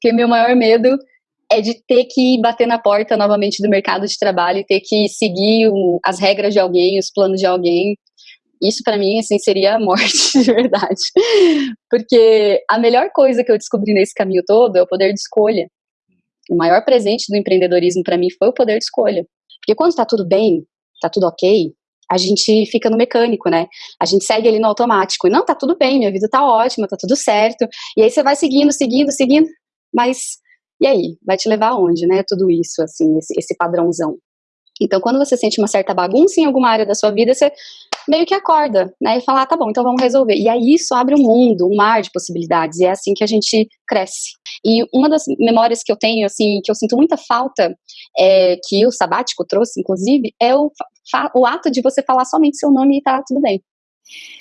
Porque meu maior medo é de ter que bater na porta novamente do mercado de trabalho e ter que seguir as regras de alguém, os planos de alguém. Isso para mim assim seria a morte de verdade. Porque a melhor coisa que eu descobri nesse caminho todo é o poder de escolha. O maior presente do empreendedorismo para mim foi o poder de escolha. Porque quando está tudo bem, está tudo ok, a gente fica no mecânico, né? A gente segue ali no automático. E não, tá tudo bem, minha vida tá ótima, tá tudo certo. E aí você vai seguindo, seguindo, seguindo, mas e aí? Vai te levar aonde, né? Tudo isso, assim, esse, esse padrãozão. Então, quando você sente uma certa bagunça em alguma área da sua vida, você meio que acorda, né? E fala, ah, tá bom, então vamos resolver. E aí isso abre um mundo, um mar de possibilidades, e é assim que a gente cresce. E uma das memórias que eu tenho, assim, que eu sinto muita falta, é, que o sabático trouxe, inclusive, é o, o ato de você falar somente seu nome e tá tudo bem.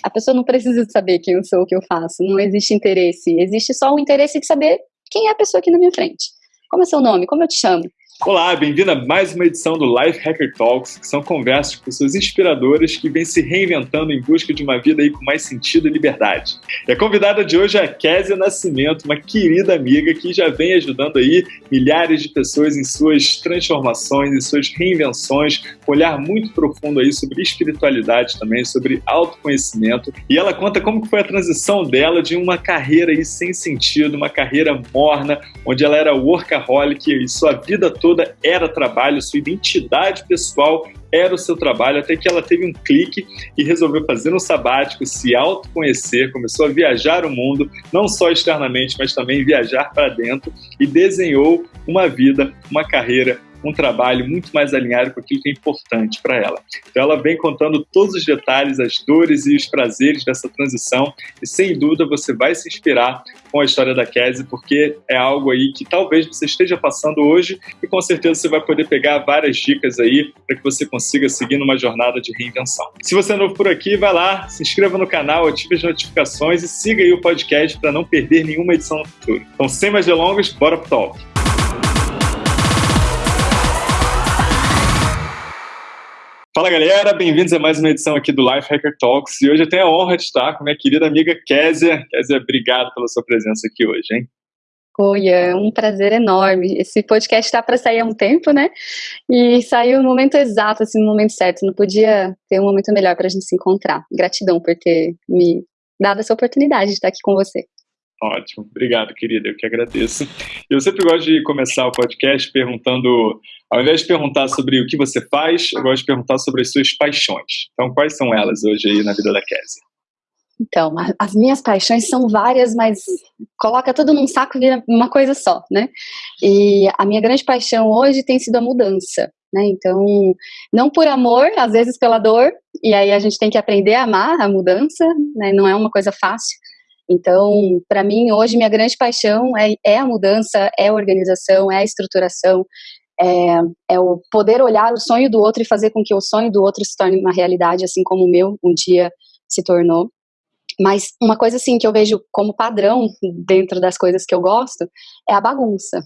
A pessoa não precisa saber quem eu sou, o que eu faço, não existe interesse, existe só o interesse de saber quem é a pessoa aqui na minha frente. Como é seu nome? Como eu te chamo? Olá, bem-vindo a mais uma edição do Life Hacker Talks, que são conversas com pessoas inspiradoras que vêm se reinventando em busca de uma vida aí com mais sentido e liberdade. E a convidada de hoje é a Késia Nascimento, uma querida amiga que já vem ajudando aí milhares de pessoas em suas transformações, em suas reinvenções, um olhar muito profundo aí sobre espiritualidade também, sobre autoconhecimento. E ela conta como que foi a transição dela de uma carreira aí sem sentido, uma carreira morna, onde ela era workaholic e sua vida toda toda era trabalho, sua identidade pessoal era o seu trabalho, até que ela teve um clique e resolveu fazer um sabático, se autoconhecer, começou a viajar o mundo, não só externamente, mas também viajar para dentro e desenhou uma vida, uma carreira um trabalho muito mais alinhado com aquilo que é importante para ela. Então ela vem contando todos os detalhes, as dores e os prazeres dessa transição e sem dúvida você vai se inspirar com a história da Cassie porque é algo aí que talvez você esteja passando hoje e com certeza você vai poder pegar várias dicas aí para que você consiga seguir numa jornada de reinvenção. Se você é novo por aqui, vai lá, se inscreva no canal, ative as notificações e siga aí o podcast para não perder nenhuma edição no futuro. Então, sem mais delongas, bora pro talk. Fala galera, bem-vindos a mais uma edição aqui do Life Hacker Talks e hoje eu tenho a honra de estar com minha querida amiga Késia. Késia, obrigado pela sua presença aqui hoje, hein? Oi, é um prazer enorme. Esse podcast está para sair há um tempo, né? E saiu no momento exato, assim, no momento certo. Não podia ter um momento melhor para a gente se encontrar. Gratidão por ter me dado essa oportunidade de estar aqui com você. Ótimo, obrigado, querida, eu que agradeço. Eu sempre gosto de começar o podcast perguntando, ao invés de perguntar sobre o que você faz, eu gosto de perguntar sobre as suas paixões. Então, quais são elas hoje aí na vida da Kézia? Então, as minhas paixões são várias, mas coloca tudo num saco e vira uma coisa só, né? E a minha grande paixão hoje tem sido a mudança, né? Então, não por amor, às vezes pela dor, e aí a gente tem que aprender a amar a mudança, né? Não é uma coisa fácil, então, para mim, hoje, minha grande paixão é, é, a mudança, é a organização, é a estruturação, é, é, o poder olhar o sonho do outro e fazer com que o sonho do outro se torne uma realidade, assim como o meu um dia se tornou. Mas uma coisa, assim, que eu vejo como padrão dentro das coisas que eu gosto é a bagunça.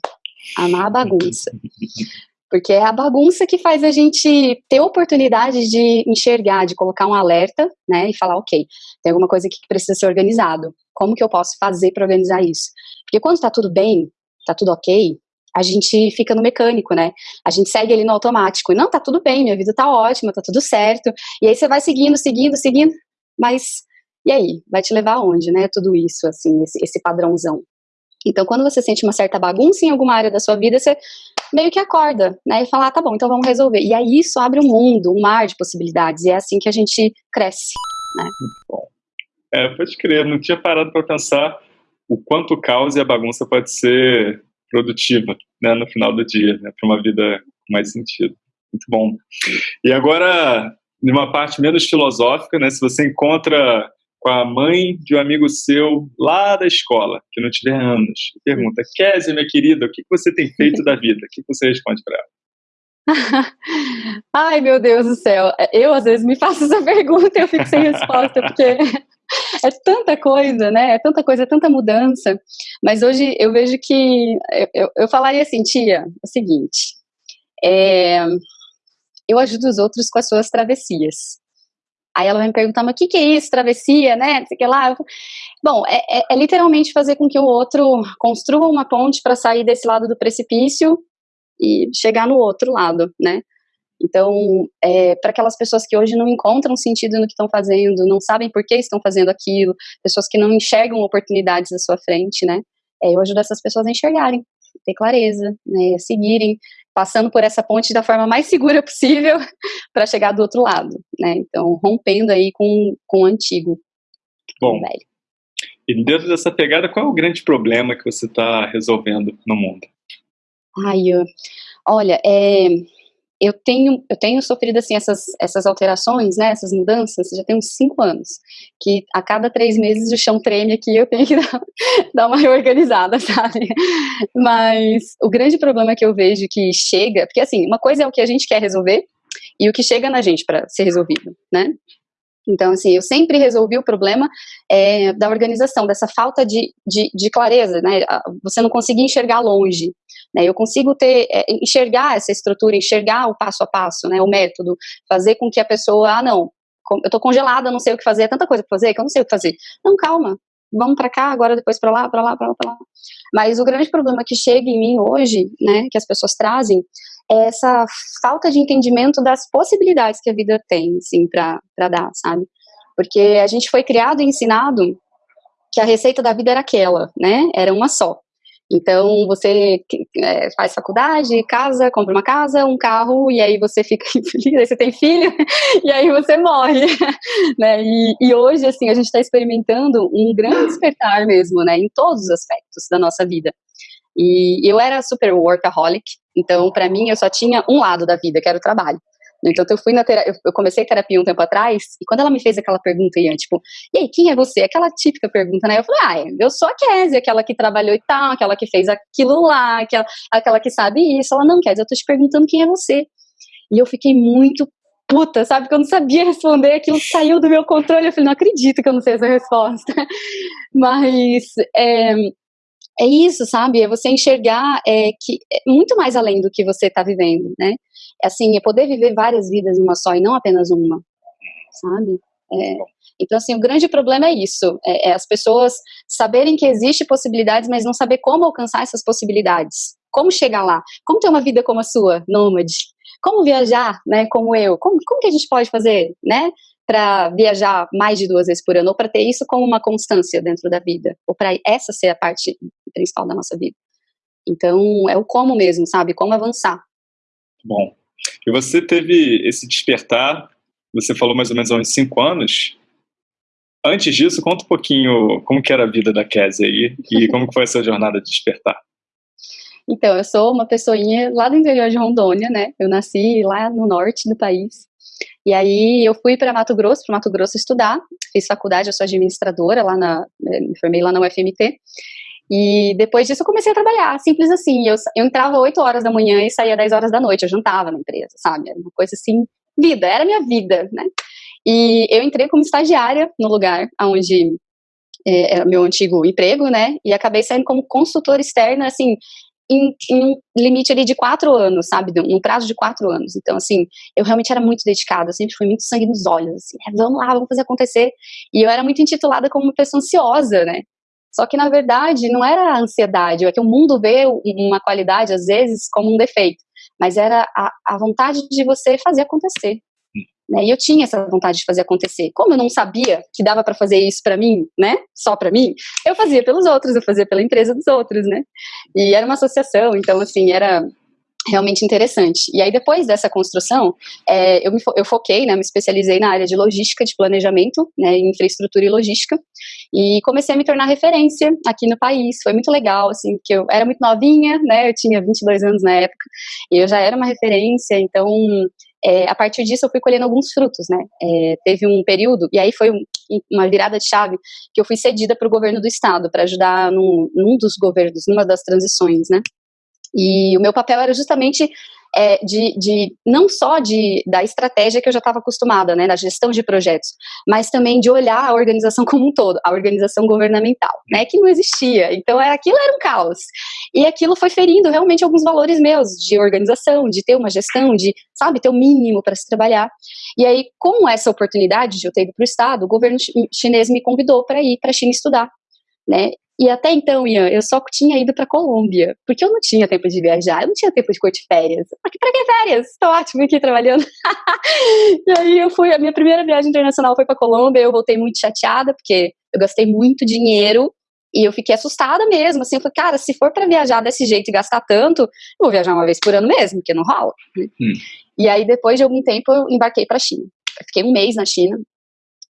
Amar a bagunça. Porque é a bagunça que faz a gente ter oportunidade de enxergar, de colocar um alerta, né, e falar, ok, tem alguma coisa aqui que precisa ser organizado. Como que eu posso fazer para organizar isso? Porque quando está tudo bem, está tudo ok, a gente fica no mecânico, né? A gente segue ali no automático. Não, tá tudo bem, minha vida tá ótima, tá tudo certo. E aí você vai seguindo, seguindo, seguindo, mas e aí? Vai te levar aonde, né? Tudo isso, assim, esse, esse padrãozão. Então, quando você sente uma certa bagunça em alguma área da sua vida, você meio que acorda, né? E fala, ah, tá bom, então vamos resolver. E aí isso abre um mundo, um mar de possibilidades. E é assim que a gente cresce, né? É, pode crer, não tinha parado para pensar o quanto o caos e a bagunça pode ser produtiva, né, no final do dia, né, para uma vida com mais sentido. Muito bom. E agora, numa parte menos filosófica, né, se você encontra com a mãe de um amigo seu lá da escola, que não tiver anos, pergunta, Kézia, minha querida, o que você tem feito da vida? O que você responde para ela? Ai, meu Deus do céu. Eu, às vezes, me faço essa pergunta e eu fico sem resposta, porque é tanta coisa, né? É tanta coisa, é tanta mudança. Mas hoje eu vejo que. Eu, eu falaria assim, tia, é o seguinte. É, eu ajudo os outros com as suas travessias. Aí ela vai me perguntar, mas o que, que é isso, travessia, né? Sei que lá. Bom, é, é, é, literalmente fazer com que o outro construa uma ponte para sair desse lado do precipício e chegar no outro lado, né? Então, é, para aquelas pessoas que hoje não encontram sentido no que estão fazendo, não sabem por que estão fazendo aquilo, pessoas que não enxergam oportunidades à sua frente, né? É, eu ajudo essas pessoas a enxergarem, ter clareza, né? Seguirem, passando por essa ponte da forma mais segura possível para chegar do outro lado, né? Então, rompendo aí com, com o antigo. Bom, velho. e dentro dessa pegada, qual é o grande problema que você está resolvendo no mundo? Ai, olha, é, eu tenho, eu tenho sofrido assim essas, essas alterações, né, essas mudanças, já tem uns cinco anos, que a cada três meses o chão treme aqui, eu tenho que dar, dar uma reorganizada, sabe? Mas o grande problema que eu vejo que chega, porque assim, uma coisa é o que a gente quer resolver e o que chega na gente para ser resolvido, né? Então, assim, eu sempre resolvi o problema é, da organização, dessa falta de, de, de, clareza, né? Você não conseguir enxergar longe. Né? Eu consigo ter, é, enxergar essa estrutura, enxergar o passo a passo, né? O método, fazer com que a pessoa, ah, não, eu tô congelada, não sei o que fazer, é tanta coisa para fazer que eu não sei o que fazer. Não, calma, vamos para cá, agora depois para lá, para lá, para lá, para lá. Mas o grande problema que chega em mim hoje, né, que as pessoas trazem, é essa falta de entendimento das possibilidades que a vida tem, assim, para dar, sabe? Porque a gente foi criado e ensinado que a receita da vida era aquela, né? Era uma só. Então, você é, faz faculdade, casa, compra uma casa, um carro, e aí você fica infeliz, aí você tem filho, e aí você morre, né? E, e hoje, assim, a gente está experimentando um grande despertar mesmo, né? Em todos os aspectos da nossa vida. E eu era super workaholic, então, para mim, eu só tinha um lado da vida, que era o trabalho. Então, eu fui na terapia, eu comecei terapia um tempo atrás, e quando ela me fez aquela pergunta, Ian, tipo, e aí, quem é você? Aquela típica pergunta, né? Eu falei, ah, eu sou a Kézia, aquela que trabalhou e tal, aquela que fez aquilo lá, aquela, aquela que sabe isso. Ela, não, Kézia, eu tô te perguntando quem é você. E eu fiquei muito puta, sabe? Que eu não sabia responder, aquilo saiu do meu controle. Eu falei, não acredito que eu não sei essa resposta. Mas, é, é isso, sabe? É você enxergar é, que é muito mais além do que você está vivendo, né? Assim, é poder viver várias vidas numa só e não apenas uma, sabe? É, então, assim, o grande problema é isso, é, é, as pessoas saberem que existe possibilidades, mas não saber como alcançar essas possibilidades, como chegar lá, como ter uma vida como a sua, nômade, como viajar, né, como eu, como, como que a gente pode fazer, né, para viajar mais de duas vezes por ano, ou para ter isso como uma constância dentro da vida, ou para essa ser a parte principal da nossa vida. Então, é o como mesmo, sabe? Como avançar. Bom, e você teve esse despertar, você falou mais ou menos há uns cinco anos. Antes disso, conta um pouquinho como que era a vida da Kézia aí e como que foi essa jornada de despertar. Então, eu sou uma pessoinha lá do interior de Rondônia, né? Eu nasci lá no norte do país. E aí eu fui para Mato Grosso, para Mato Grosso estudar, fiz faculdade, eu sou administradora lá na, me formei lá na UFMT. E depois disso eu comecei a trabalhar, simples assim. Eu, eu entrava 8 horas da manhã e saía 10 horas da noite, eu jantava na empresa, sabe? Era uma coisa assim, vida, era minha vida, né? E eu entrei como estagiária no lugar onde é, era meu antigo emprego, né? E acabei saindo como consultora externa, assim, em, em, um limite ali de quatro anos, sabe? Num prazo de quatro anos. Então, assim, eu realmente era muito dedicada, sempre fui muito sangue nos olhos, assim, é, vamos lá, vamos fazer acontecer. E eu era muito intitulada como uma pessoa ansiosa, né? Só que, na verdade, não era a ansiedade, é que o mundo vê uma qualidade, às vezes, como um defeito, mas era a, a vontade de você fazer acontecer. Né? E eu tinha essa vontade de fazer acontecer. Como eu não sabia que dava para fazer isso para mim, né? Só para mim, eu fazia pelos outros, eu fazia pela empresa dos outros, né? E era uma associação, então assim era realmente interessante. E aí, depois dessa construção, é, eu, me fo eu foquei, né, me especializei na área de logística, de planejamento, né, infraestrutura e logística, e comecei a me tornar referência aqui no país. Foi muito legal, assim, porque eu era muito novinha, né, eu tinha 22 anos na época, e eu já era uma referência, então é, a partir disso eu fui colhendo alguns frutos, né? É, teve um período, e aí foi um, uma virada de chave, que eu fui cedida para o governo do estado, para ajudar num, num, dos governos, numa das transições, né? E o meu papel era justamente é, de, de não só de, da estratégia que eu já estava acostumada, né, na gestão de projetos, mas também de olhar a organização como um todo, a organização governamental, né, que não existia. Então, é, aquilo era um caos. E aquilo foi ferindo realmente alguns valores meus de organização, de ter uma gestão, de, sabe, ter o mínimo para se trabalhar. E aí, com essa oportunidade de eu ter ido para o Estado, o governo chinês me convidou para ir para a China estudar. Né? E até então, Ian, eu só tinha ido para Colômbia, porque eu não tinha tempo de viajar, eu não tinha tempo de curtir férias. Pra que, pra que férias? Tô ótimo aqui trabalhando. e aí eu fui, a minha primeira viagem internacional foi para Colômbia, eu voltei muito chateada, porque eu gastei muito dinheiro e eu fiquei assustada mesmo, assim, eu falei, cara, se for para viajar desse jeito e gastar tanto, eu vou viajar uma vez por ano mesmo, porque não rola. Hum. E aí, depois de algum tempo, eu embarquei para a China. Eu fiquei um mês na China,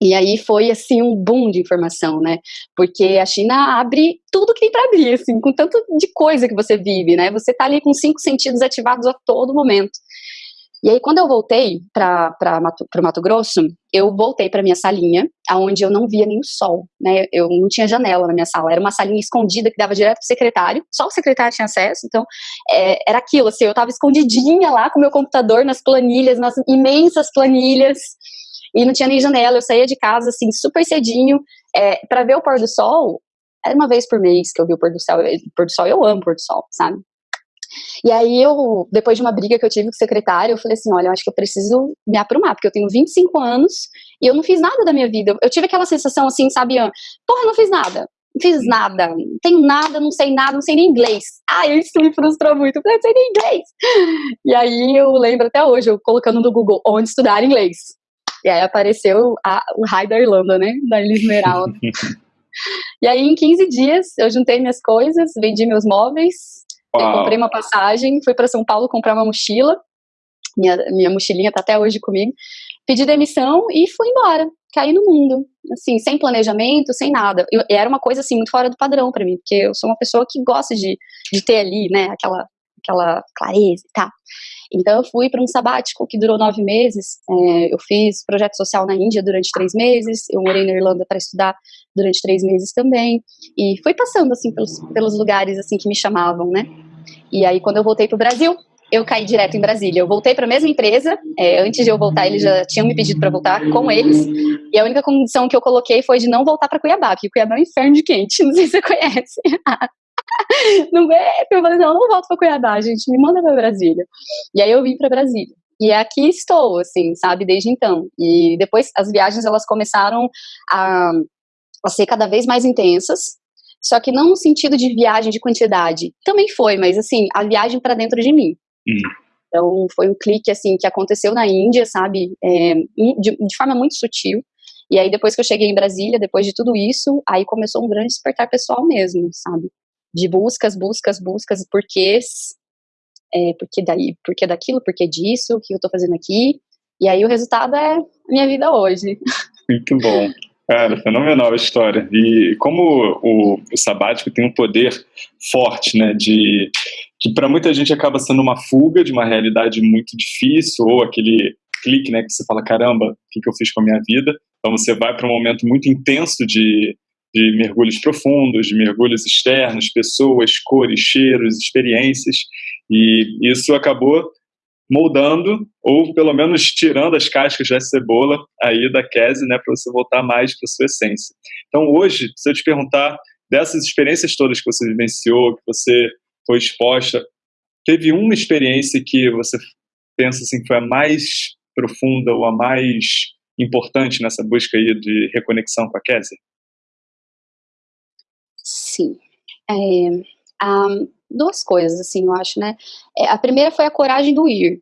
e aí foi assim um boom de informação, né? Porque a China abre tudo que tem para abrir, assim, com tanto de coisa que você vive, né? Você tá ali com cinco sentidos ativados a todo momento. E aí, quando eu voltei para Mato, Mato Grosso, eu voltei para minha salinha, aonde eu não via nem o sol, né? Eu não tinha janela na minha sala, era uma salinha escondida que dava direto pro secretário, só o secretário tinha acesso, então é, era aquilo, assim, eu tava escondidinha lá com meu computador nas planilhas, nas imensas planilhas, e não tinha nem janela, eu saía de casa, assim, super cedinho, é, para ver o pôr do sol, era uma vez por mês que eu vi o pôr do sol, o pôr do sol, eu amo pôr do sol, sabe? E aí eu, depois de uma briga que eu tive com o secretário, eu falei assim, olha, eu acho que eu preciso me aprumar, porque eu tenho 25 anos e eu não fiz nada da minha vida. Eu tive aquela sensação assim, sabe, porra, não fiz nada. Não fiz nada, não tenho nada, não sei nada, não sei nem inglês. Ah, isso me frustrou muito, eu não sei nem inglês. E aí eu lembro até hoje, eu colocando no Google, onde estudar inglês. E aí apareceu a, o raio da Irlanda, né? Da Ilha Esmeralda. e aí, em 15 dias, eu juntei minhas coisas, vendi meus móveis, comprei uma passagem, fui para São Paulo comprar uma mochila. Minha, minha mochilinha tá até hoje comigo. Pedi demissão e fui embora. Caí no mundo, assim, sem planejamento, sem nada. E era uma coisa, assim, muito fora do padrão para mim, porque eu sou uma pessoa que gosta de, de ter ali, né, aquela, aquela clareza e tal. Então eu fui para um sabático que durou nove meses. É, eu fiz projeto social na Índia durante três meses. Eu morei na Irlanda para estudar durante três meses também. E fui passando assim pelos, pelos lugares assim que me chamavam, né? E aí quando eu voltei para o Brasil, eu caí direto em Brasília. Eu voltei para a mesma empresa. É, antes de eu voltar, eles já tinham me pedido para voltar com eles. E a única condição que eu coloquei foi de não voltar para Cuiabá, porque Cuiabá é um inferno de quente. Não sei se você conhece. não é? Eu falei, não, eu não volto para Cuiabá, gente, me manda para Brasília. E aí eu vim para Brasília. E aqui estou, assim, sabe, desde então. E depois as viagens elas começaram a, a ser cada vez mais intensas, só que não no sentido de viagem de quantidade. Também foi, mas assim, a viagem para dentro de mim. Hum. Então foi um clique assim que aconteceu na Índia, sabe, é, de, de forma muito sutil. E aí depois que eu cheguei em Brasília, depois de tudo isso, aí começou um grande despertar pessoal mesmo, sabe? De buscas, buscas, buscas, porquês, é, porque daí, porque daquilo, porque disso, o que eu estou fazendo aqui, e aí o resultado é minha vida hoje. Muito bom. Cara, fenomenal a história. E como o, o sabático tem um poder forte, né, de que para muita gente acaba sendo uma fuga de uma realidade muito difícil ou aquele clique, né, que você fala caramba, o que, que eu fiz com a minha vida? Então você vai para um momento muito intenso de de mergulhos profundos, de mergulhos externos, pessoas, cores, cheiros, experiências, e isso acabou moldando, ou pelo menos tirando as cascas da cebola aí da Kese, né, para você voltar mais para sua essência. Então hoje, se eu te perguntar dessas experiências todas que você vivenciou, que você foi exposta, teve uma experiência que você pensa assim que foi a mais profunda ou a mais importante nessa busca aí de reconexão com a Kézia? Sim. É, um, duas coisas, assim, eu acho, né? É, a primeira foi a coragem do ir.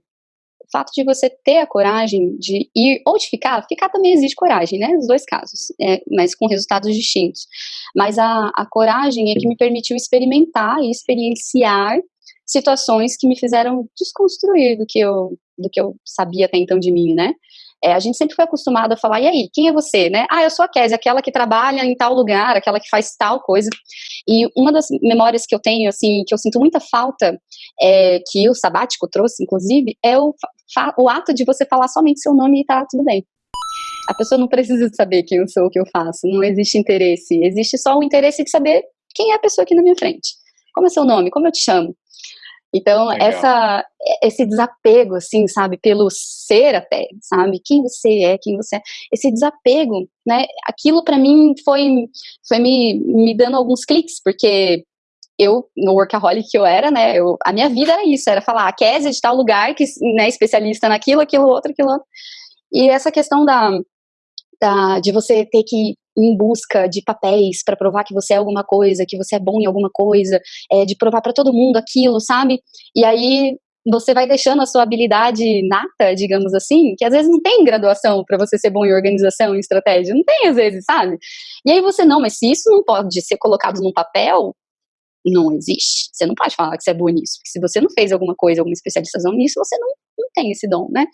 O fato de você ter a coragem de ir ou de ficar, ficar também existe coragem, né? Nos dois casos, é, mas com resultados distintos. Mas a, a coragem é que me permitiu experimentar e experienciar situações que me fizeram desconstruir do que eu, do que eu sabia até então de mim, né? É, a gente sempre foi acostumado a falar, e aí, quem é você, né? Ah, eu sou a Kézia, aquela que trabalha em tal lugar, aquela que faz tal coisa. E uma das memórias que eu tenho, assim, que eu sinto muita falta, é, que o sabático trouxe, inclusive, é o, o ato de você falar somente seu nome e tá tudo bem. A pessoa não precisa saber quem eu sou, o que eu faço, não existe interesse, existe só o interesse de saber quem é a pessoa aqui na minha frente. Como é seu nome? Como eu te chamo? Então, essa, esse desapego, assim, sabe, pelo ser até, sabe, quem você é, quem você é, esse desapego, né, aquilo para mim foi, foi me, me dando alguns cliques, porque eu, no workaholic que eu era, né, eu, a minha vida era isso, era falar, a Kézia de tal lugar, que, né, especialista naquilo, aquilo, outro, aquilo outro, e essa questão da, da de você ter que em busca de papéis para provar que você é alguma coisa, que você é bom em alguma coisa, é, de provar para todo mundo aquilo, sabe? E aí você vai deixando a sua habilidade nata, digamos assim, que às vezes não tem graduação para você ser bom em organização e estratégia, não tem às vezes, sabe? E aí você não, mas se isso não pode ser colocado num papel, não existe. Você não pode falar que você é bom nisso, porque se você não fez alguma coisa, alguma especialização nisso, você não, não tem esse dom, né?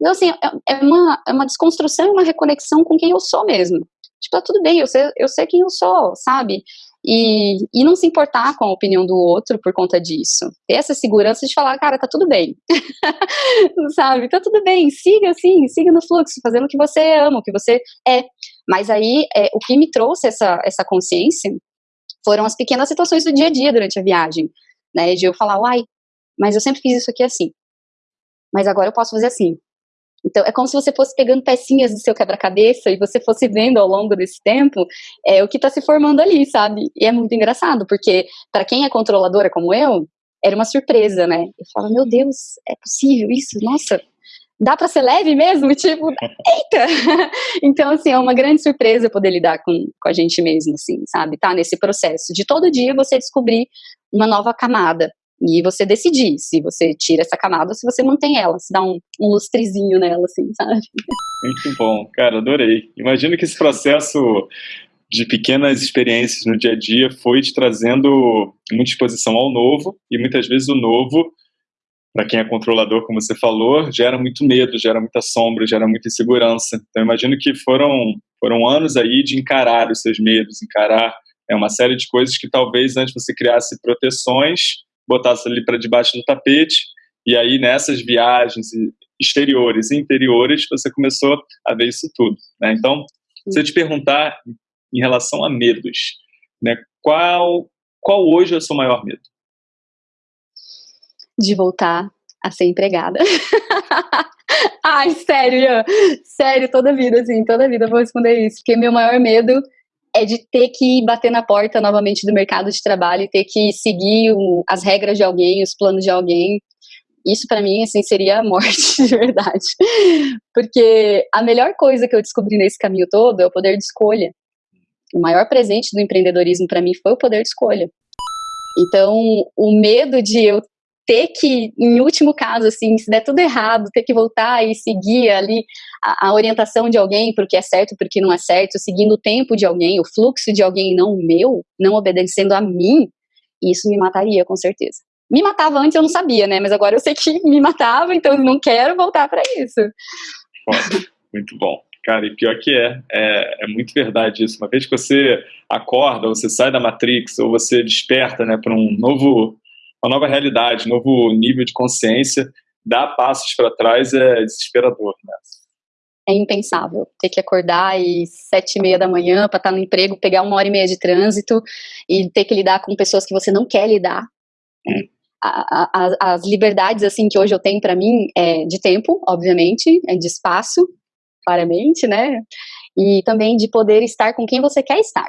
Então, assim, é, é uma, é uma desconstrução e uma reconexão com quem eu sou mesmo. Tipo, tá tudo bem, eu sei, eu sei quem eu sou, sabe? E, e não se importar com a opinião do outro por conta disso. Ter essa segurança de falar, cara, tá tudo bem. sabe? Tá tudo bem, siga assim, siga no fluxo, fazendo o que você ama, o que você é. Mas aí, é, o que me trouxe essa, essa consciência foram as pequenas situações do dia a dia durante a viagem, né? De eu falar, uai, mas eu sempre fiz isso aqui assim. Mas agora eu posso fazer assim. Então, é como se você fosse pegando pecinhas do seu quebra-cabeça e você fosse vendo ao longo desse tempo é, o que está se formando ali, sabe? E é muito engraçado, porque para quem é controladora como eu, era uma surpresa, né? Eu falo, meu Deus, é possível isso? Nossa, dá para ser leve mesmo? Tipo, eita! então, assim, é uma grande surpresa poder lidar com, com a gente mesmo, assim, sabe? Tá nesse processo de todo dia você descobrir uma nova camada e você decidir se você tira essa camada ou se você mantém ela, se dá um, um lustrezinho nela, assim, sabe? Muito bom, cara, adorei. Imagino que esse processo de pequenas experiências no dia a dia foi te trazendo muita exposição ao novo, e muitas vezes o novo, para quem é controlador, como você falou, gera muito medo, gera muita sombra, gera muita insegurança. Então, imagino que foram, foram anos aí de encarar os seus medos, encarar é, uma série de coisas que talvez antes você criasse proteções botasse ali para debaixo do tapete, e aí nessas viagens exteriores e interiores você começou a ver isso tudo. Né? Então, se eu te perguntar em relação a medos, né, qual, qual hoje é o seu maior medo? De voltar a ser empregada. Ai, sério, Ian. Sério, toda vida, assim, toda vida eu vou responder isso. Porque meu maior medo é de ter que bater na porta novamente do mercado de trabalho e ter que seguir as regras de alguém, os planos de alguém. Isso para mim assim seria a morte de verdade. Porque a melhor coisa que eu descobri nesse caminho todo é o poder de escolha. O maior presente do empreendedorismo para mim foi o poder de escolha. Então, o medo de eu ter que, em último caso, assim, se der tudo errado, ter que voltar e seguir ali a, a orientação de alguém porque é certo, porque não é certo, seguindo o tempo de alguém, o fluxo de alguém, não o meu, não obedecendo a mim, isso me mataria, com certeza. Me matava antes, eu não sabia, né? Mas agora eu sei que me matava, então não quero voltar para isso. muito bom. Cara, e pior que é, é, é, muito verdade isso. Uma vez que você acorda, você sai da Matrix, ou você desperta né, para um novo uma nova realidade, novo nível de consciência, dar passos para trás é desesperador, né? É impensável ter que acordar às sete e meia da manhã para estar tá no emprego, pegar uma hora e meia de trânsito e ter que lidar com pessoas que você não quer lidar. Né? A, a, as liberdades assim que hoje eu tenho para mim é de tempo, obviamente, é de espaço, claramente, né? E também de poder estar com quem você quer estar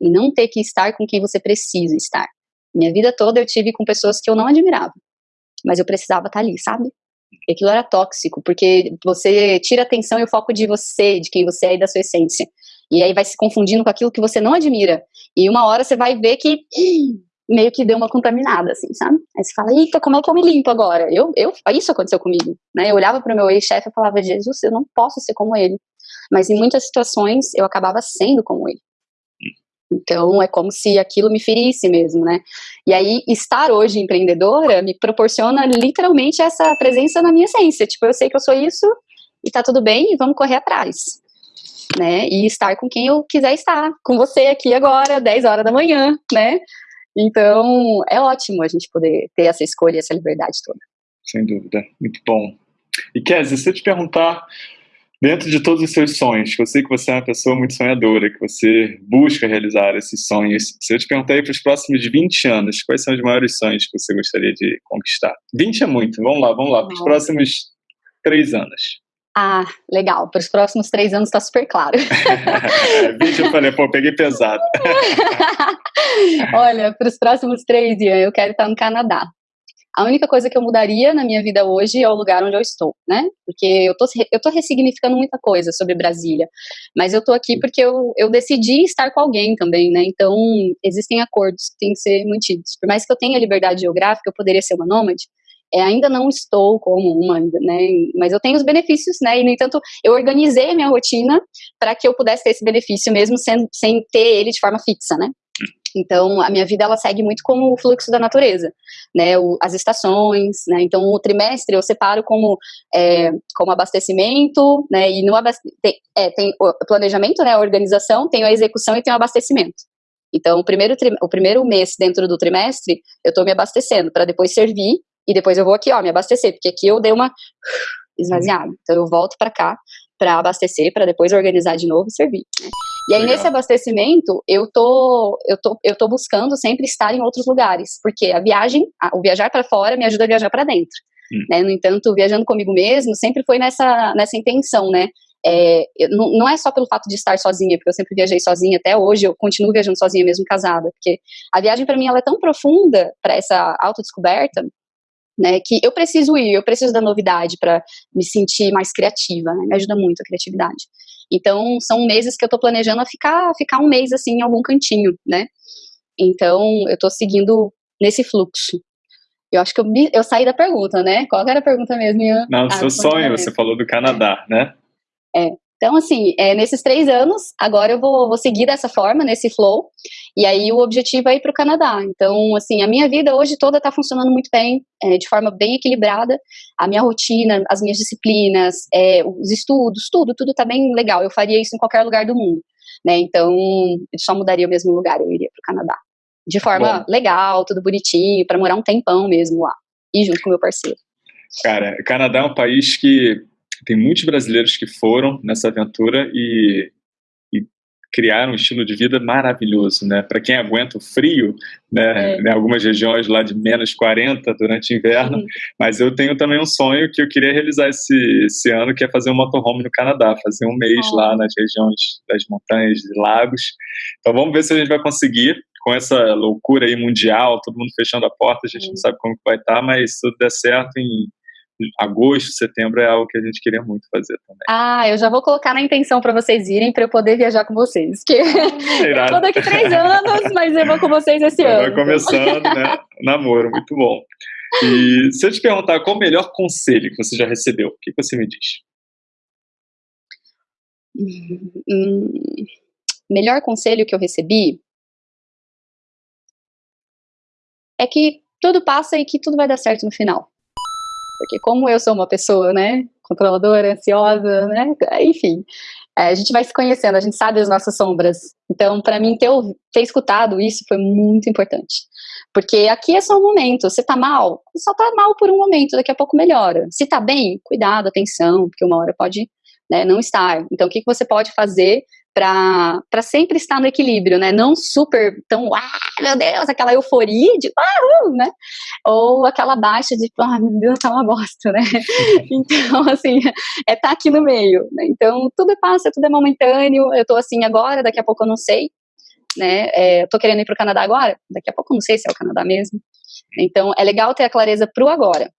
e não ter que estar com quem você precisa estar. Minha vida toda eu tive com pessoas que eu não admirava, mas eu precisava estar ali, sabe? E aquilo era tóxico, porque você tira a atenção e o foco de você, de quem você é e da sua essência. E aí vai se confundindo com aquilo que você não admira. E uma hora você vai ver que meio que deu uma contaminada, assim, sabe? Aí você fala, eita, como é que eu me limpo agora? Eu, eu, isso aconteceu comigo, né? Eu olhava para o meu ex-chefe e falava, Jesus, eu não posso ser como ele. Mas em muitas situações eu acabava sendo como ele. Então, é como se aquilo me ferisse mesmo, né? E aí, estar hoje empreendedora me proporciona literalmente essa presença na minha essência. Tipo, eu sei que eu sou isso e tá tudo bem e vamos correr atrás. Né? E estar com quem eu quiser estar. Com você aqui agora, 10 horas da manhã, né? Então, é ótimo a gente poder ter essa escolha, essa liberdade toda. Sem dúvida. Muito bom. E Kézia, se eu te perguntar Dentro de todos os seus sonhos, eu sei que você é uma pessoa muito sonhadora, que você busca realizar esses sonhos. Se eu te perguntar para os próximos 20 anos, quais são os maiores sonhos que você gostaria de conquistar? 20 é muito, vamos lá, vamos lá, para os próximos três anos. Ah, legal. Para os próximos três anos está super claro. 20 eu falei, pô, peguei pesado. Olha, para os próximos três, Ian, eu quero estar no Canadá. A única coisa que eu mudaria na minha vida hoje é o lugar onde eu estou, né? Porque eu tô, eu tô ressignificando muita coisa sobre Brasília. Mas eu tô aqui porque eu, eu decidi estar com alguém também, né? Então, existem acordos que têm que ser mantidos. Por mais que eu tenha liberdade geográfica, eu poderia ser uma nômade, é, ainda não estou como uma, né? Mas eu tenho os benefícios, né? E, no entanto, eu organizei a minha rotina para que eu pudesse ter esse benefício mesmo sem, sem ter ele de forma fixa, né? Então, a minha vida ela segue muito como o fluxo da natureza, né? O, as estações, né? Então, o trimestre eu separo como, é, como abastecimento, né? E no tem, é, tem planejamento, né? A organização, tem a execução e tem o abastecimento. Então, o primeiro, o primeiro mês dentro do trimestre, eu estou me abastecendo para depois servir e depois eu vou aqui, ó, me abastecer, porque aqui eu dei uma esvaziada. Então, eu volto para cá para abastecer, para depois organizar de novo e servir. Né? E aí, Legal. nesse abastecimento, eu tô, eu, tô, eu tô buscando sempre estar em outros lugares, porque a viagem, a, o viajar para fora me ajuda a viajar para dentro. Hum. Né? No entanto, viajando comigo mesmo sempre foi nessa, nessa intenção, né? É, não, não, é só pelo fato de estar sozinha, porque eu sempre viajei sozinha até hoje, eu continuo viajando sozinha mesmo casada, porque a viagem para mim ela é tão profunda para essa autodescoberta né, que eu preciso ir, eu preciso da novidade para me sentir mais criativa, né, me ajuda muito a criatividade. Então, são meses que eu estou planejando a ficar, ficar um mês, assim, em algum cantinho, né, então, eu estou seguindo nesse fluxo. Eu acho que eu, eu saí da pergunta, né? Qual era a pergunta mesmo? Não, ah, seu sonho, você falou do Canadá, né? É. Então, assim, é, nesses três anos, agora eu vou, vou seguir dessa forma, nesse flow, e aí o objetivo é ir para o Canadá. Então, assim, a minha vida hoje toda está funcionando muito bem, é, de forma bem equilibrada. A minha rotina, as minhas disciplinas, é, os estudos, tudo, tudo está bem legal. Eu faria isso em qualquer lugar do mundo, né? Então, eu só mudaria o mesmo lugar, eu iria para o Canadá. De forma Bom. legal, tudo bonitinho, para morar um tempão mesmo lá. E junto com o meu parceiro. Cara, o Canadá é um país que tem muitos brasileiros que foram nessa aventura e, e criaram um estilo de vida maravilhoso, né? Para quem aguenta o frio, né? É. Em algumas regiões lá de menos 40 durante o inverno, uhum. mas eu tenho também um sonho que eu queria realizar esse, esse ano, que é fazer um motorhome no Canadá, fazer um mês oh. lá nas regiões das montanhas e lagos. Então vamos ver se a gente vai conseguir com essa loucura aí mundial, todo mundo fechando a porta, a gente não sabe como vai estar, tá, mas se tudo der certo, em agosto, setembro é algo que a gente queria muito fazer também. Ah, eu já vou colocar na intenção para vocês irem para eu poder viajar com vocês. Que é eu vou daqui três anos, mas eu vou com vocês esse ano. Vai começando, né? Namoro, muito bom. E se eu te perguntar qual o melhor conselho que você já recebeu, o que você me diz? Hum, melhor conselho que eu recebi é que tudo passa e que tudo vai dar certo no final. Porque como eu sou uma pessoa, né, controladora, ansiosa, né, enfim, é, a gente vai se conhecendo, a gente sabe as nossas sombras. Então, para mim, ter, ter escutado isso foi muito importante. Porque aqui é só um momento. Você tá mal, só tá mal por um momento, daqui a pouco melhora. Se tá bem, cuidado, atenção, porque uma hora pode né, não estar. Então, o que, que você pode fazer para sempre estar no equilíbrio, né? Não super tão, ah, meu Deus, aquela euforia de, ah, uh", né? Ou aquela baixa de, ah, meu Deus, tá uma bosta, né? então, assim, é estar tá aqui no meio, né? Então, tudo passa, tudo é momentâneo. Eu tô assim agora, daqui a pouco eu não sei, né? É, eu tô querendo ir pro Canadá agora, daqui a pouco eu não sei se é o Canadá mesmo. Então, é legal ter a clareza pro agora.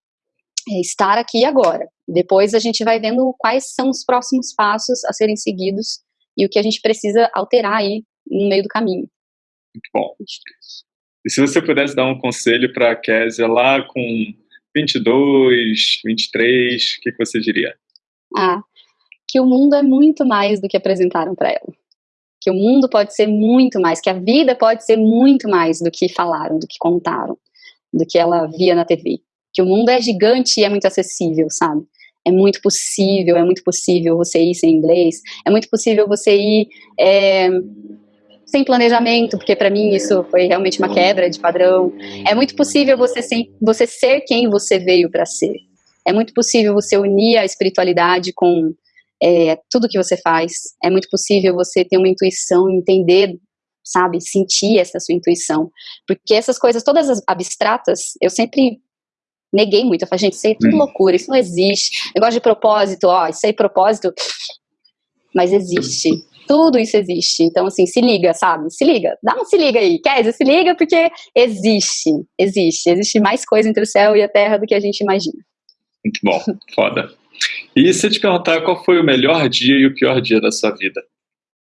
É estar aqui agora. Depois a gente vai vendo quais são os próximos passos a serem seguidos e o que a gente precisa alterar aí no meio do caminho. Muito bom. E se você pudesse dar um conselho para a Késia lá com 22, 23, o que, que você diria? Ah, que o mundo é muito mais do que apresentaram para ela. Que o mundo pode ser muito mais, que a vida pode ser muito mais do que falaram, do que contaram, do que ela via na TV. Que o mundo é gigante e é muito acessível, sabe? É muito possível, é muito possível você ir sem inglês, é muito possível você ir é, sem planejamento, porque para mim isso foi realmente uma quebra de padrão. É muito possível você, você ser quem você veio para ser. É muito possível você unir a espiritualidade com é, tudo que você faz. É muito possível você ter uma intuição, entender, sabe, sentir essa sua intuição. Porque essas coisas todas abstratas, eu sempre neguei muito. Eu falei, gente, isso aí é tudo hum. loucura, isso não existe. Negócio de propósito, ó, isso aí é propósito, mas existe. Tudo isso existe. Então, assim, se liga, sabe? Se liga. Dá um se liga aí. Kézia, se liga porque existe. Existe. Existe mais coisa entre o céu e a terra do que a gente imagina. Muito bom. Foda. E se eu te perguntar qual foi o melhor dia e o pior dia da sua vida?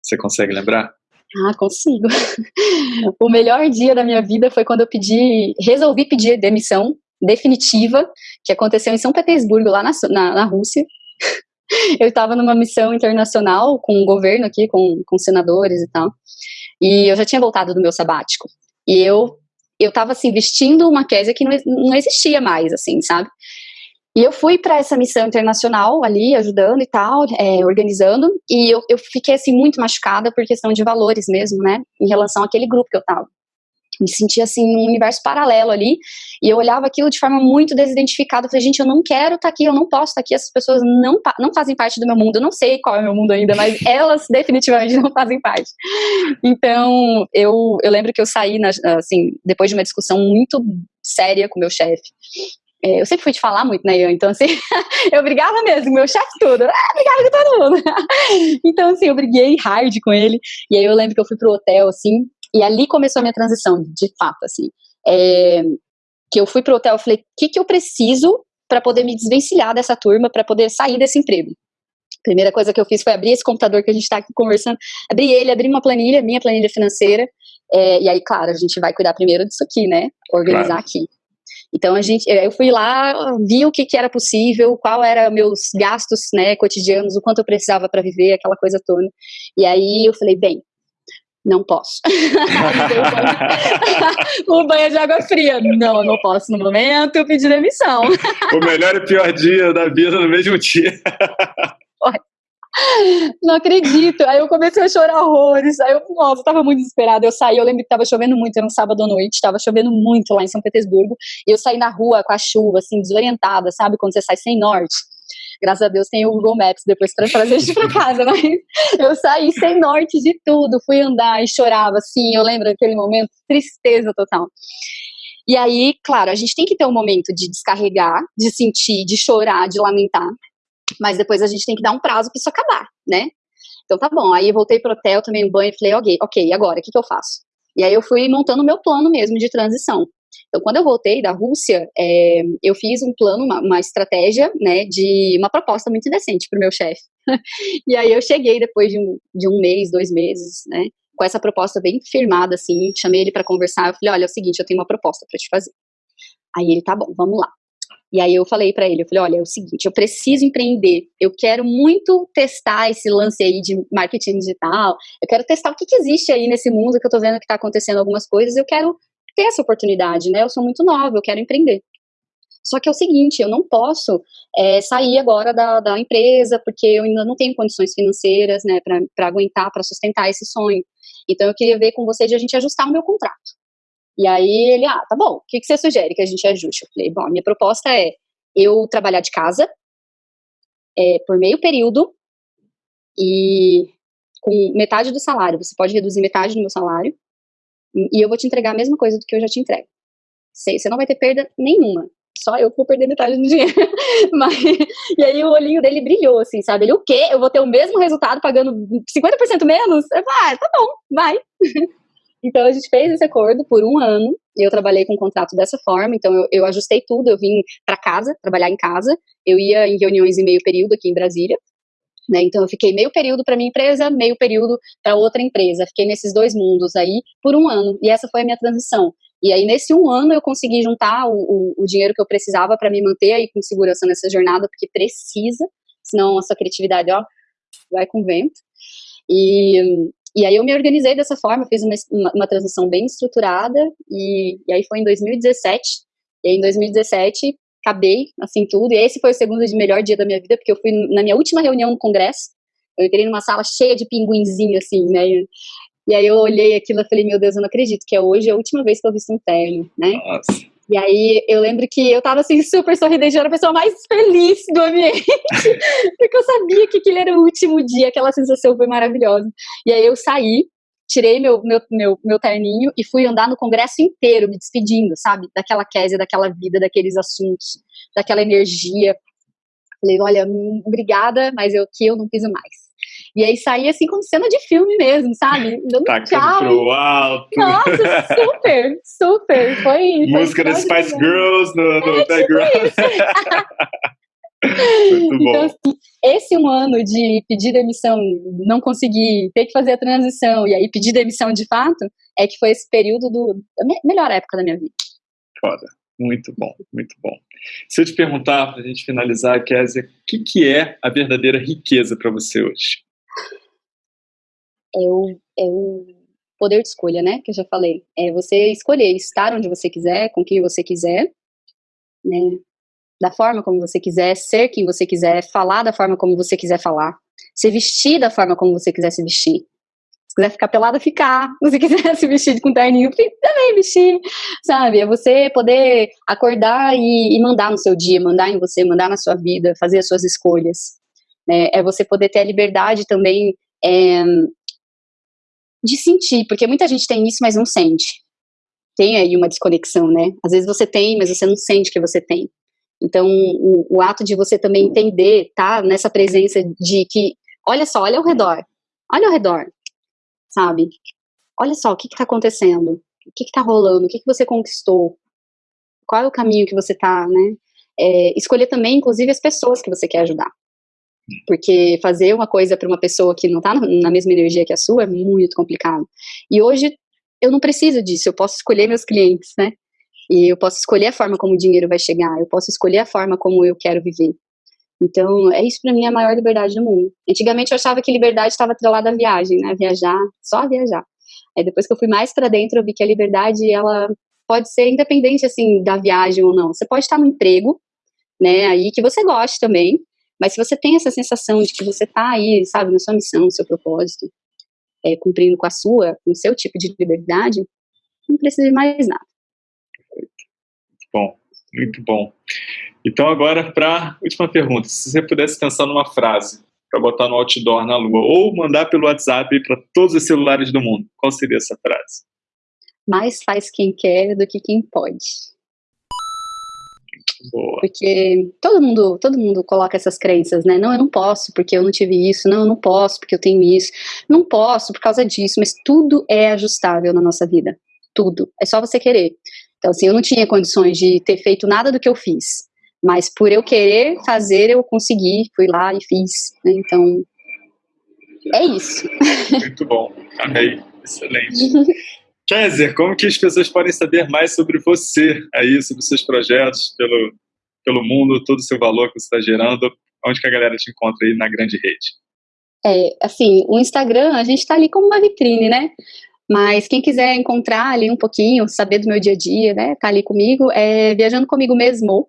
Você consegue lembrar? Ah, consigo. o melhor dia da minha vida foi quando eu pedi, resolvi pedir demissão definitiva, que aconteceu em São Petersburgo, lá na, na, na Rússia. eu estava numa missão internacional com o governo aqui, com, com senadores e tal, e eu já tinha voltado do meu sabático. E eu eu estava assim vestindo uma késia que não, não existia mais, assim, sabe? E eu fui para essa missão internacional ali, ajudando e tal, é, organizando, e eu, eu fiquei assim muito machucada por questão de valores mesmo, né, em relação àquele grupo que eu tava me sentia assim num universo paralelo ali, e eu olhava aquilo de forma muito desidentificada, eu falei, gente, eu não quero estar tá aqui, eu não posso estar tá aqui, essas pessoas não, não fazem parte do meu mundo, eu não sei qual é o meu mundo ainda, mas elas definitivamente não fazem parte. Então, eu, eu lembro que eu saí, na, assim, depois de uma discussão muito séria com meu chefe, é, eu sempre fui te falar muito, né, Ian? Então, assim, eu brigava mesmo, meu chefe tudo, ah, brigava com todo mundo. então, assim, eu briguei hard com ele, e aí eu lembro que eu fui pro hotel, assim, e ali começou a minha transição, de fato, assim. É, que eu fui pro hotel, eu falei, o que, que eu preciso para poder me desvencilhar dessa turma, para poder sair desse emprego? Primeira coisa que eu fiz foi abrir esse computador que a gente está aqui conversando, abrir ele, abrir uma planilha, minha planilha financeira, é, e aí, claro, a gente vai cuidar primeiro disso aqui, né? Organizar claro. aqui. Então a gente, eu fui lá, vi o que, que era possível, qual era meus gastos, né, cotidianos, o quanto eu precisava para viver, aquela coisa toda. E aí eu falei, bem, não posso. o banho de água fria. Não, eu não posso no momento, eu pedi demissão. o melhor e pior dia da vida no mesmo dia. Não acredito. Aí eu comecei a chorar horrores. Aí eu, nossa, eu tava muito desesperada. Eu saí, eu lembro que tava chovendo muito, era um sábado à noite, tava chovendo muito lá em São Petersburgo. E eu saí na rua com a chuva, assim, desorientada, sabe? Quando você sai sem norte. Graças a Deus tem o Google Maps depois para trazer a gente para casa, mas eu saí sem norte de tudo, fui andar e chorava, assim, eu lembro daquele momento, tristeza total. E aí, claro, a gente tem que ter um momento de descarregar, de sentir, de chorar, de lamentar, mas depois a gente tem que dar um prazo para isso acabar, né? Então tá bom, aí eu voltei pro hotel, tomei um banho e falei, ok, ok, agora, o que, que eu faço? E aí eu fui montando o meu plano mesmo de transição. Então, quando eu voltei da Rússia, é, eu fiz um plano, uma, uma, estratégia, né, de uma proposta muito decente para o meu chefe. e aí eu cheguei depois de um, de um mês, dois meses, né, com essa proposta bem firmada, assim, chamei ele para conversar, eu falei, olha, é o seguinte, eu tenho uma proposta para te fazer. Aí ele, tá bom, vamos lá. E aí eu falei para ele, eu falei, olha, é o seguinte, eu preciso empreender, eu quero muito testar esse lance aí de marketing digital, eu quero testar o que, que existe aí nesse mundo que eu tô vendo que tá acontecendo algumas coisas, eu quero ter essa oportunidade, né? Eu sou muito nova, eu quero empreender. Só que é o seguinte, eu não posso é, sair agora da, da, empresa, porque eu ainda não tenho condições financeiras, né, para aguentar, para sustentar esse sonho. Então, eu queria ver com você de a gente ajustar o meu contrato. E aí ele, ah, tá bom, o que, que você sugere que a gente ajuste? Eu falei, bom, a minha proposta é eu trabalhar de casa é, por meio período e com metade do salário. Você pode reduzir metade do meu salário e eu vou te entregar a mesma coisa do que eu já te entrego. Você não vai ter perda nenhuma. Só eu que vou perder metade do dinheiro. Mas, e aí o olhinho dele brilhou, assim, sabe? Ele, o quê? Eu vou ter o mesmo resultado pagando 50% menos? Eu falei, ah, tá bom, vai. Então a gente fez esse acordo por um ano e eu trabalhei com o contrato dessa forma. Então eu, eu ajustei tudo, eu vim para casa, trabalhar em casa. Eu ia em reuniões em meio período aqui em Brasília. Né? Então eu fiquei meio período para minha empresa, meio período para outra empresa. Fiquei nesses dois mundos aí por um ano e essa foi a minha transição. E aí nesse um ano eu consegui juntar o, o, o dinheiro que eu precisava para me manter aí com segurança nessa jornada, porque precisa, senão a sua criatividade ó vai com vento. E, e aí eu me organizei dessa forma, fiz uma, uma, uma transição bem estruturada e, e aí foi em 2017. E aí em 2017 acabei, assim, tudo. E esse foi o segundo de melhor dia da minha vida, porque eu fui na minha última reunião no congresso. Eu entrei numa sala cheia de pinguinzinho, assim, né? E aí eu olhei aquilo e falei, meu Deus, eu não acredito que é hoje a última vez que eu visto um terno, né? Nossa. E aí eu lembro que eu tava assim, super sorridente, eu era a pessoa mais feliz do ambiente, porque eu sabia que aquele era o último dia, aquela sensação foi maravilhosa. E aí eu saí, tirei meu, meu, meu, meu terninho e fui andar no congresso inteiro, me despedindo, sabe? Daquela Késia, daquela vida, daqueles assuntos, daquela energia. Falei, olha, hum, obrigada, mas eu aqui eu não piso mais. E aí saí assim como cena de filme mesmo, sabe? Dando Tacando tchau. pro alto. Nossa, super, super. Foi. Música das Spice Girls no, no é, tipo background. Bom. Então, assim, esse um ano de pedir demissão, não conseguir, ter que fazer a transição e aí pedir demissão de fato, é que foi esse período do, melhor época da minha vida. Foda. Muito bom, muito bom. Se eu te perguntar, para a gente finalizar, Kézia, o que, que é a verdadeira riqueza para você hoje? É o, é o poder de escolha, né? Que eu já falei. É você escolher estar onde você quiser, com quem você quiser, né? Da forma como você quiser, ser quem você quiser, falar da forma como você quiser falar, se vestir da forma como você quiser se vestir quiser ficar pelada, ficar. Se quiser se vestir com terninho, também vestir, sabe? É você poder acordar e, e, mandar no seu dia, mandar em você, mandar na sua vida, fazer as suas escolhas. Né? É você poder ter a liberdade também é, de sentir, porque muita gente tem isso, mas não sente. Tem aí uma desconexão, né? Às vezes você tem, mas você não sente que você tem. Então, o, o ato de você também entender, tá? Nessa presença de que, olha só, olha ao redor. Olha ao redor sabe? Olha só, o que está acontecendo? O que está rolando? O que, que você conquistou? Qual é o caminho que você está, né? É, escolher também, inclusive, as pessoas que você quer ajudar. Porque fazer uma coisa para uma pessoa que não está na mesma energia que a sua é muito complicado. E hoje eu não preciso disso, eu posso escolher meus clientes, né? E eu posso escolher a forma como o dinheiro vai chegar, eu posso escolher a forma como eu quero viver. Então, é isso para mim a maior liberdade do mundo. Antigamente eu achava que liberdade estava atrelada à viagem, né? Viajar, só viajar. Aí depois que eu fui mais para dentro, eu vi que a liberdade, ela pode ser independente, assim, da viagem ou não. Você pode estar no emprego, né, aí que você goste também, mas se você tem essa sensação de que você está aí, sabe, na sua missão, no seu propósito, é, cumprindo com a sua, com o seu tipo de liberdade, não precisa de mais nada. Bom, muito bom. Então, agora, para a última pergunta, se você pudesse pensar numa frase para botar no outdoor na Lua, ou mandar pelo WhatsApp para todos os celulares do mundo, qual seria essa frase? Mais faz quem quer do que quem pode. Boa. Porque todo mundo, todo mundo coloca essas crenças, né? Não, eu não posso porque eu não tive isso. Não, eu não posso porque eu tenho isso. Não posso por causa disso. Mas tudo é ajustável na nossa vida. Tudo. É só você querer. Então, assim, eu não tinha condições de ter feito nada do que eu fiz. Mas por eu querer fazer, eu consegui, fui lá e fiz. Né? Então, é isso. Muito bom, amei, excelente. Kézia, como que as pessoas podem saber mais sobre você aí, sobre os seus projetos pelo, pelo mundo, todo o seu valor que você está gerando? Onde que a galera te encontra aí na grande rede? É, assim, o Instagram, a gente está ali como uma vitrine, né? Mas quem quiser encontrar ali um pouquinho, saber do meu dia a dia, né, tá ali comigo, é Viajando Comigo Mesmo,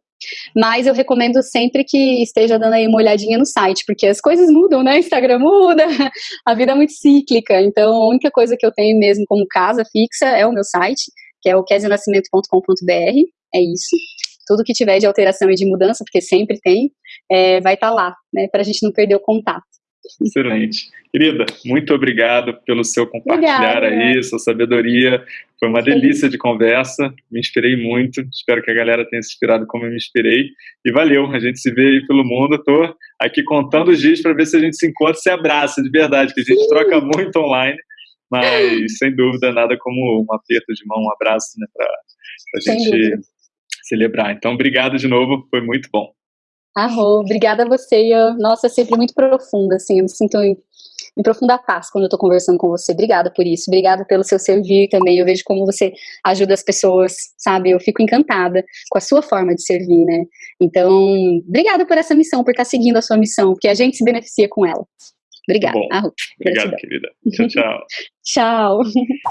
mas eu recomendo sempre que esteja dando aí uma olhadinha no site, porque as coisas mudam, né? Instagram muda, a vida é muito cíclica. Então, a única coisa que eu tenho mesmo como casa fixa é o meu site, que é o quesionascimento.com.br. É isso. Tudo que tiver de alteração e de mudança, porque sempre tem, é, vai estar tá lá, né? Para a gente não perder o contato. Excelente. Querida, muito obrigado pelo seu compartilhar Obrigada. aí, sua sabedoria. Foi uma delícia de conversa, me inspirei muito. Espero que a galera tenha se inspirado como eu me inspirei. E valeu, a gente se vê aí pelo mundo. Estou aqui contando os dias para ver se a gente se encontra e se abraça de verdade, que a gente Sim. troca muito online, mas sem dúvida nada como um aperto de mão, um abraço, né, para a gente dúvida. celebrar. Então, obrigado de novo, foi muito bom. Arro, obrigada a você. Eu, nossa, é sempre muito profunda, assim, eu me sinto em, em profunda paz quando eu tô conversando com você. Obrigada por isso, obrigada pelo seu servir também. Eu vejo como você ajuda as pessoas, sabe? Eu fico encantada com a sua forma de servir, né? Então, obrigada por essa missão, por estar seguindo a sua missão, porque a gente se beneficia com ela. Obrigada. Arro, Obrigado, querida. Tchau, tchau. tchau.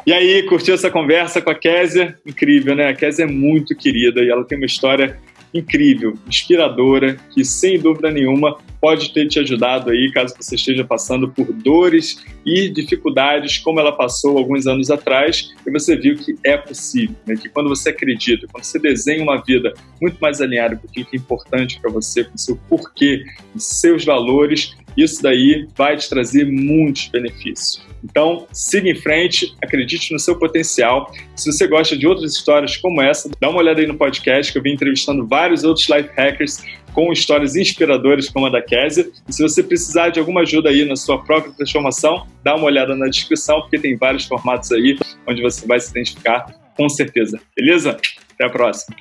E aí, curtiu essa conversa com a Késia? Incrível, né? A Késia é muito querida e ela tem uma história incrível, inspiradora, que sem dúvida nenhuma pode ter te ajudado aí, caso você esteja passando por dores e dificuldades, como ela passou alguns anos atrás, e você viu que é possível, né? que quando você acredita, quando você desenha uma vida muito mais alinhada com o que é importante para você, com o seu porquê, com seus valores, isso daí vai te trazer muitos benefícios. Então, siga em frente, acredite no seu potencial. Se você gosta de outras histórias como essa, dá uma olhada aí no podcast que eu vim entrevistando vários outros life hackers com histórias inspiradoras como a da Kézia. E se você precisar de alguma ajuda aí na sua própria transformação, dá uma olhada na descrição, porque tem vários formatos aí onde você vai se identificar com certeza. Beleza? Até a próxima.